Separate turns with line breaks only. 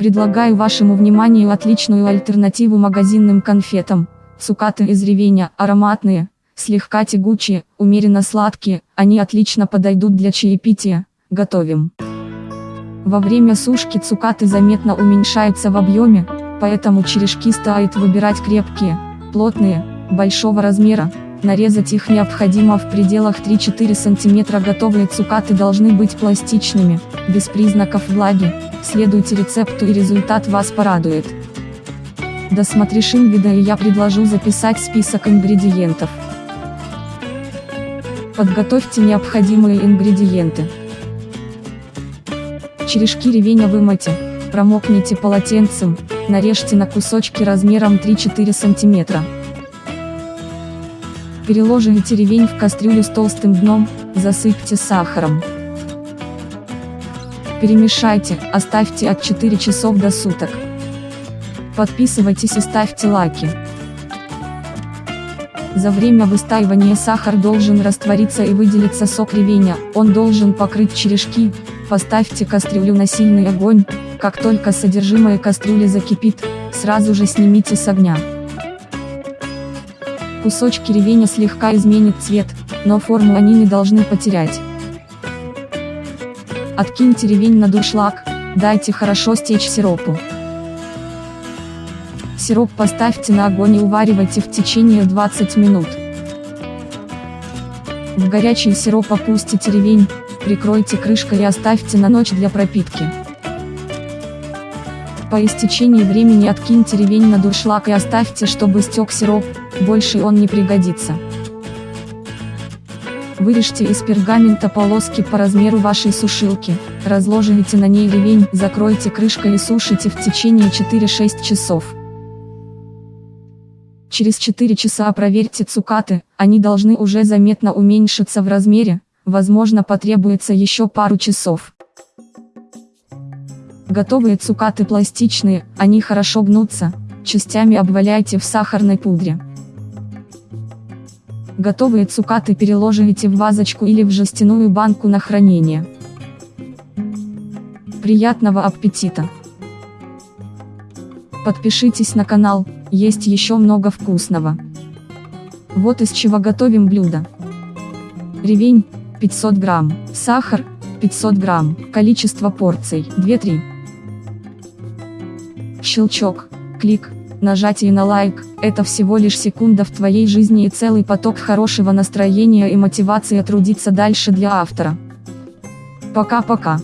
Предлагаю вашему вниманию отличную альтернативу магазинным конфетам. Цукаты из ревеня, ароматные, слегка тягучие, умеренно сладкие, они отлично подойдут для чаепития. Готовим. Во время сушки цукаты заметно уменьшаются в объеме, поэтому черешки стоит выбирать крепкие, плотные, большого размера. Нарезать их необходимо в пределах 3-4 см. Готовые цукаты должны быть пластичными, без признаков влаги. Следуйте рецепту и результат вас порадует. Досмотришь видео и я предложу записать список ингредиентов. Подготовьте необходимые ингредиенты. Черешки ревеня вымойте, промокните полотенцем, нарежьте на кусочки размером 3-4 см. Переложите ревень в кастрюлю с толстым дном, засыпьте сахаром. Перемешайте, оставьте от 4 часов до суток. Подписывайтесь и ставьте лайки. За время выстаивания сахар должен раствориться и выделиться сок ревеня, он должен покрыть черешки, поставьте кастрюлю на сильный огонь, как только содержимое кастрюли закипит, сразу же снимите с огня. Кусочки ревеня слегка изменят цвет, но форму они не должны потерять. Откиньте ревень на дуршлаг, дайте хорошо стечь сиропу. Сироп поставьте на огонь и уваривайте в течение 20 минут. В горячий сироп опустите ревень, прикройте крышкой и оставьте на ночь для пропитки. По истечении времени откиньте ревень на дуршлаг и оставьте, чтобы стек сироп, больше он не пригодится. Вырежьте из пергамента полоски по размеру вашей сушилки, разложите на ней ревень, закройте крышкой и сушите в течение 4-6 часов. Через 4 часа проверьте цукаты, они должны уже заметно уменьшиться в размере, возможно потребуется еще пару часов. Готовые цукаты пластичные, они хорошо гнутся, частями обваляйте в сахарной пудре. Готовые цукаты переложите в вазочку или в жестяную банку на хранение. Приятного аппетита! Подпишитесь на канал, есть еще много вкусного. Вот из чего готовим блюдо. Ревень, 500 грамм, сахар, 500 грамм, количество порций, 2-3. Щелчок, клик, нажатие на лайк, это всего лишь секунда в твоей жизни и целый поток хорошего настроения и мотивации трудиться дальше для автора. Пока-пока.